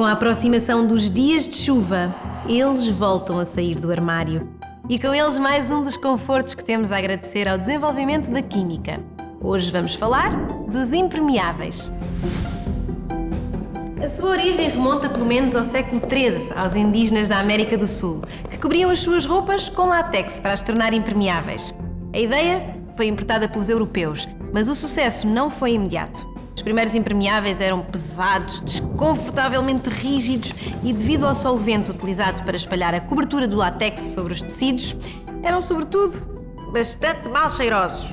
Com a aproximação dos dias de chuva, eles voltam a sair do armário. E com eles mais um dos confortos que temos a agradecer ao desenvolvimento da química. Hoje vamos falar dos impermeáveis. A sua origem remonta pelo menos ao século XIII, aos indígenas da América do Sul, que cobriam as suas roupas com látex para as tornar impermeáveis. A ideia foi importada pelos europeus, mas o sucesso não foi imediato. Os primeiros impermeáveis eram pesados, desconfortavelmente rígidos e, devido ao solvente utilizado para espalhar a cobertura do látex sobre os tecidos, eram, sobretudo, bastante mal cheirosos.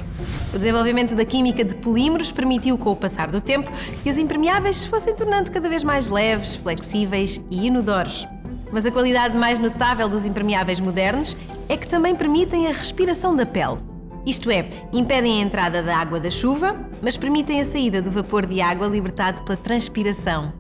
O desenvolvimento da química de polímeros permitiu, com o passar do tempo, que os impermeáveis se fossem tornando cada vez mais leves, flexíveis e inodoros. Mas a qualidade mais notável dos impermeáveis modernos é que também permitem a respiração da pele. Isto é, impedem a entrada da água da chuva, mas permitem a saída do vapor de água libertado pela transpiração.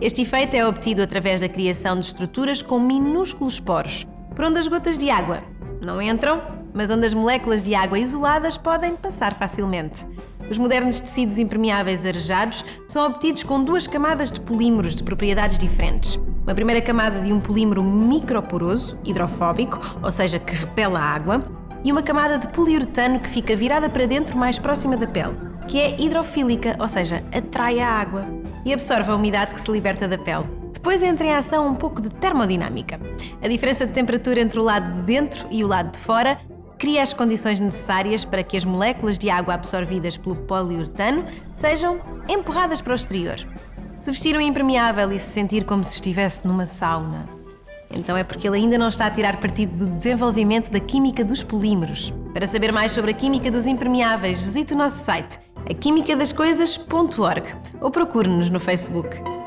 Este efeito é obtido através da criação de estruturas com minúsculos poros, por onde as gotas de água não entram, mas onde as moléculas de água isoladas podem passar facilmente. Os modernos tecidos impermeáveis arejados são obtidos com duas camadas de polímeros de propriedades diferentes. Uma primeira camada de um polímero microporoso, hidrofóbico, ou seja, que repele a água, e uma camada de poliuretano que fica virada para dentro mais próxima da pele, que é hidrofílica, ou seja, atrai a água e absorve a umidade que se liberta da pele. Depois entra em ação um pouco de termodinâmica. A diferença de temperatura entre o lado de dentro e o lado de fora cria as condições necessárias para que as moléculas de água absorvidas pelo poliuretano sejam empurradas para o exterior. Se vestir um impermeável e se sentir como se estivesse numa sauna, então é porque ele ainda não está a tirar partido do desenvolvimento da química dos polímeros. Para saber mais sobre a química dos impermeáveis, visite o nosso site aquimicadascoisas.org ou procure-nos no Facebook.